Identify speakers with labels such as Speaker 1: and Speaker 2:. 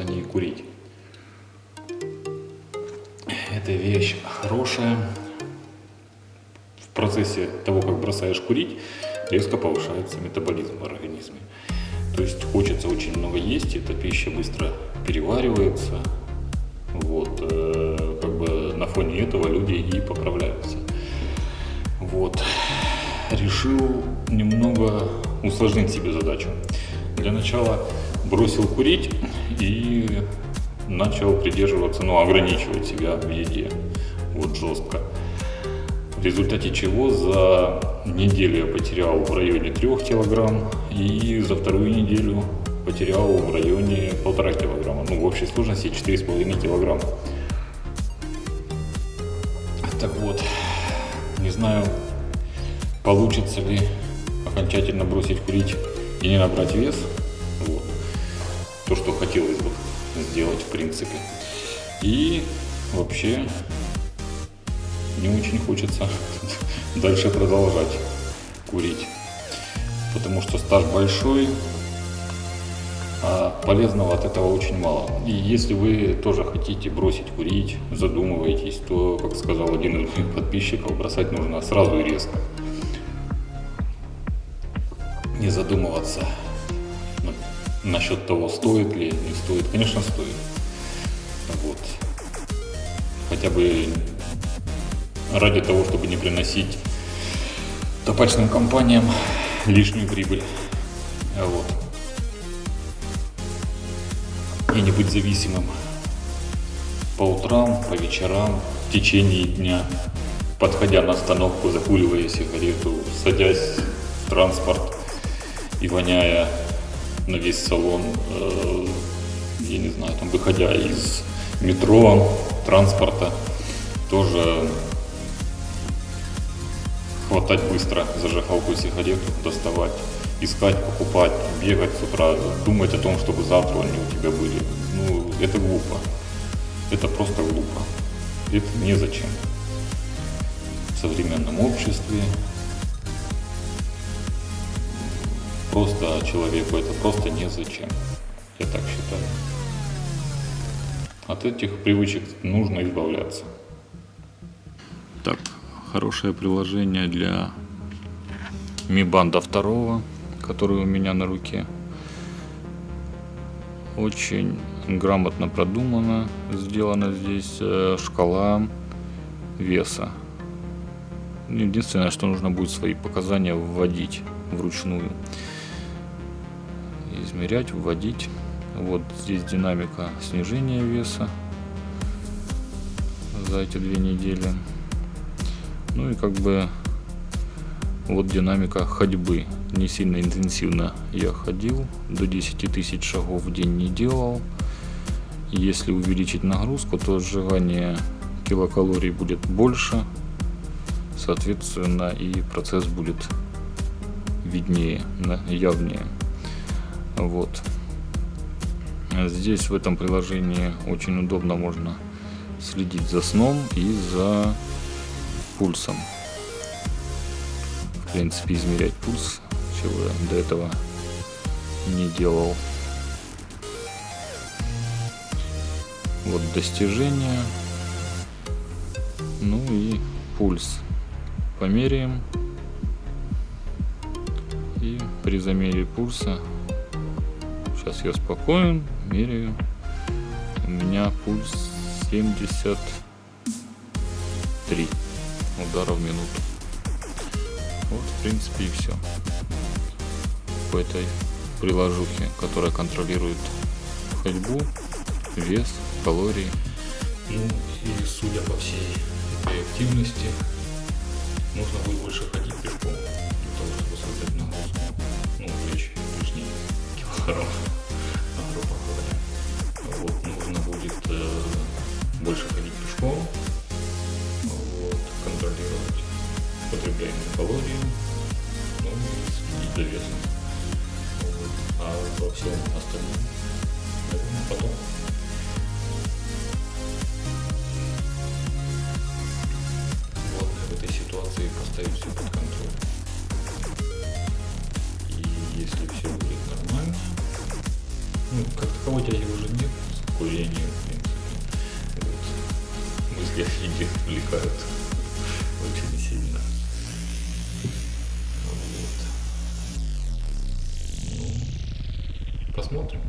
Speaker 1: о бросании курить. Это вещь хорошая. В процессе того, как бросаешь курить, резко повышается метаболизм в организме. То есть хочется очень много есть, эта пища быстро переваривается. Вот, э, как бы на фоне этого люди и поправляются. Вот. Решил немного усложнить себе задачу. Для начала бросил курить и начал придерживаться, ну, ограничивать себя в еде. Вот жестко. В результате чего за неделю я потерял в районе 3 килограмм и за вторую неделю потерял в районе полтора килограмма. Ну, в общей сложности 4,5 килограмма. Так вот, не знаю, получится ли окончательно бросить курить и не набрать вес. То, что хотелось бы сделать в принципе. И вообще не очень хочется дальше продолжать курить. Потому что стаж большой, а полезного от этого очень мало. И если вы тоже хотите бросить курить, задумываетесь, то, как сказал один из моих подписчиков, бросать нужно сразу и резко. Не задумываться насчет того, стоит ли, не стоит. Конечно, стоит. Вот. Хотя бы ради того, чтобы не приносить табачным компаниям лишнюю прибыль. Вот. И не быть зависимым по утрам, по вечерам, в течение дня, подходя на остановку, закуривая сигарету, садясь в транспорт и воняя на весь салон, э, я не знаю, там выходя из метро, транспорта, тоже хватать быстро зажигалку сигарету, доставать, искать, покупать, бегать с утра, думать о том, чтобы завтра они у тебя были. Ну, это глупо. Это просто глупо. Это незачем. В современном обществе просто человеку это просто незачем. Я так считаю. От этих привычек нужно избавляться. Так, хорошее приложение для Mi Band 2, который у меня на руке. Очень грамотно продумано, сделана здесь э, шкала веса. Единственное, что нужно будет свои показания вводить вручную. Измерять, вводить. Вот здесь динамика снижения веса за эти две недели. Ну и как бы вот динамика ходьбы. Не сильно интенсивно я ходил, до 10 тысяч шагов в день не делал. Если увеличить нагрузку, то сжигание килокалорий будет больше, соответственно и процесс будет виднее, явнее. Вот. Здесь в этом приложении очень удобно можно следить за сном и за пульсом. В принципе, измерять пульс, чего я до этого не делал. Вот достижения. Ну и пульс. Померяем. И при замере пульса, сейчас я спокоен, меряю. У меня пульс 73 удара в минуту. Вот, в принципе, и все. По этой приложухе, которая контролирует ходьбу, вес, калории. Ну и судя по всей этой активности, нужно будет больше ходить пешком, для того, чтобы создать нагрузку. Ну, плечи лишние килограмм, потребляемые калории, ну и следить. Вот. А во всем остальном, наверное, потом. Главное в этой ситуации поставить все под контроль. И если все будет нормально, Ну, как таковой тяги уже нет, курения, в принципе. Вот. Мысли о еде увлекают посмотрим.